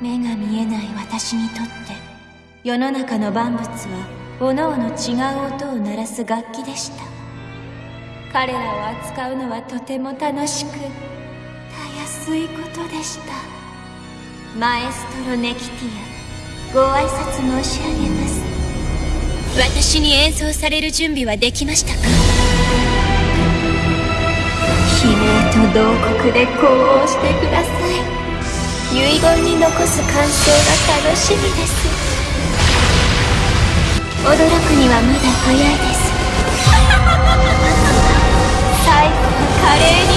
目が見えない私にとって世の中の万物は各々違う音を鳴らす楽器でした。彼らを扱うのはとても楽しくたやすいことでした。マエストロネキティアご挨拶申し上げます。私に演奏される準備はできましたか？と同国で呼応してください遺言に残す感想が楽しみです驚くにはまだ早いです最後の華麗